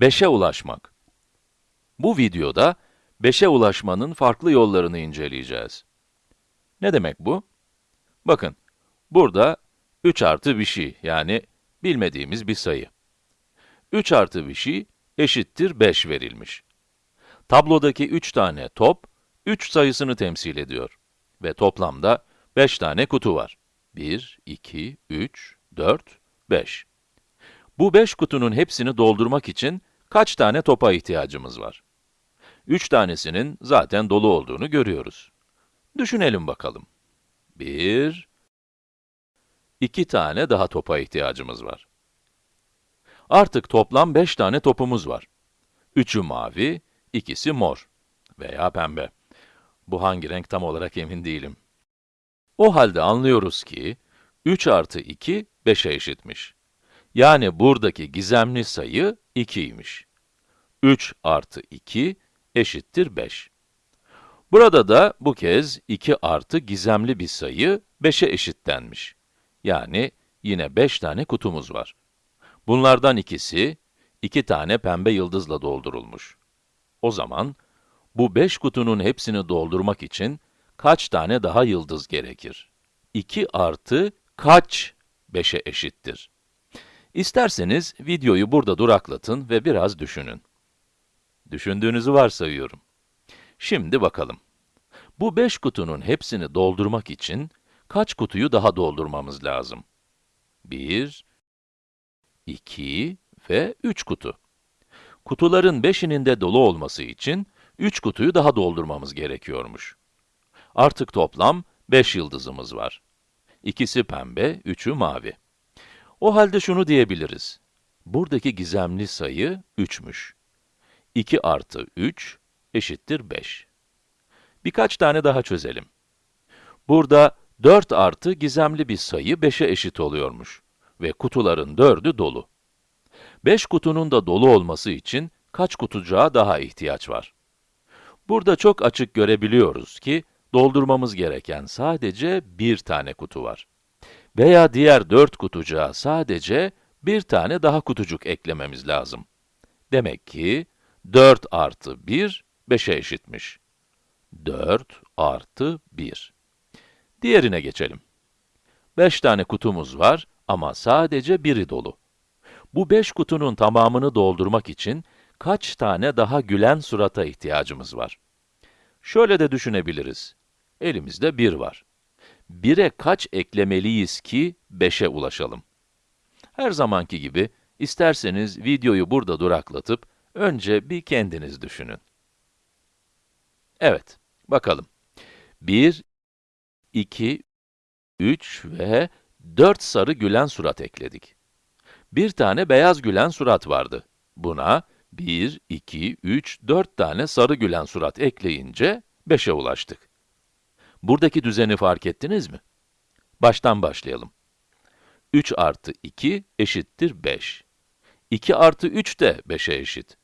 5'e ulaşmak. Bu videoda 5'e ulaşmanın farklı yollarını inceleyeceğiz. Ne demek bu? Bakın, burada 3 artı bir şey, yani bilmediğimiz bir sayı. 3 artı bir şey eşittir 5 verilmiş. Tablodaki 3 tane top, 3 sayısını temsil ediyor. Ve toplamda 5 tane kutu var. 1, 2, 3, 4, 5. Bu 5 kutunun hepsini doldurmak için kaç tane topa ihtiyacımız var? 3 tanesinin zaten dolu olduğunu görüyoruz. Düşünelim bakalım. 1, 2 tane daha topa ihtiyacımız var. Artık toplam 5 tane topumuz var. 3'ü mavi, ikisi mor veya pembe. Bu hangi renk tam olarak emin değilim. O halde anlıyoruz ki, 3 artı 2, 5'e eşitmiş. Yani buradaki gizemli sayı 2'ymiş. 3 artı 2 eşittir 5. Burada da bu kez 2 artı gizemli bir sayı 5'e eşitlenmiş. Yani yine 5 tane kutumuz var. Bunlardan ikisi, 2 tane pembe yıldızla doldurulmuş. O zaman, bu 5 kutunun hepsini doldurmak için kaç tane daha yıldız gerekir? 2 artı kaç 5'e eşittir? İsterseniz videoyu burada duraklatın ve biraz düşünün. Düşündüğünüzü varsayıyorum. Şimdi bakalım. Bu 5 kutunun hepsini doldurmak için kaç kutuyu daha doldurmamız lazım? 1, 2 ve 3 kutu. Kutuların 5'inin de dolu olması için 3 kutuyu daha doldurmamız gerekiyormuş. Artık toplam 5 yıldızımız var. İkisi pembe, üçü mavi. O halde şunu diyebiliriz. Buradaki gizemli sayı 3'müş. 2 artı 3 eşittir 5. Birkaç tane daha çözelim. Burada 4 artı gizemli bir sayı 5'e eşit oluyormuş ve kutuların 4'ü dolu. 5 kutunun da dolu olması için kaç kutucuğa daha ihtiyaç var? Burada çok açık görebiliyoruz ki, doldurmamız gereken sadece bir tane kutu var. Veya diğer 4 kutucuğa sadece bir tane daha kutucuk eklememiz lazım. Demek ki 4 artı 1, 5'e eşitmiş. 4 artı 1. Diğerine geçelim. 5 tane kutumuz var ama sadece biri dolu. Bu 5 kutunun tamamını doldurmak için kaç tane daha gülen surata ihtiyacımız var? Şöyle de düşünebiliriz. Elimizde 1 var. 1'e kaç eklemeliyiz ki 5'e ulaşalım? Her zamanki gibi, isterseniz videoyu burada duraklatıp, önce bir kendiniz düşünün. Evet, bakalım. 1, 2, 3 ve 4 sarı gülen surat ekledik. Bir tane beyaz gülen surat vardı. Buna 1, 2, 3, 4 tane sarı gülen surat ekleyince 5'e ulaştık. Buradaki düzeni fark ettiniz mi? Baştan başlayalım. 3 artı 2 eşittir 5. 2 artı 3 de 5'e eşit.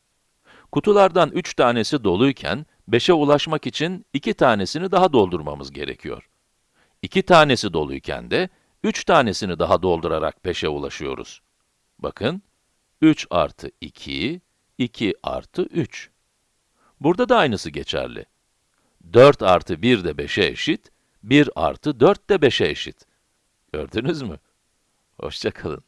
Kutulardan 3 tanesi doluyken, 5'e ulaşmak için 2 tanesini daha doldurmamız gerekiyor. 2 tanesi doluyken de, 3 tanesini daha doldurarak 5'e ulaşıyoruz. Bakın, 3 artı 2, 2 artı 3. Burada da aynısı geçerli. 4 artı 1 de 5'e eşit, 1 artı 4 de 5'e eşit. Gördünüz mü? Hoşçakalın.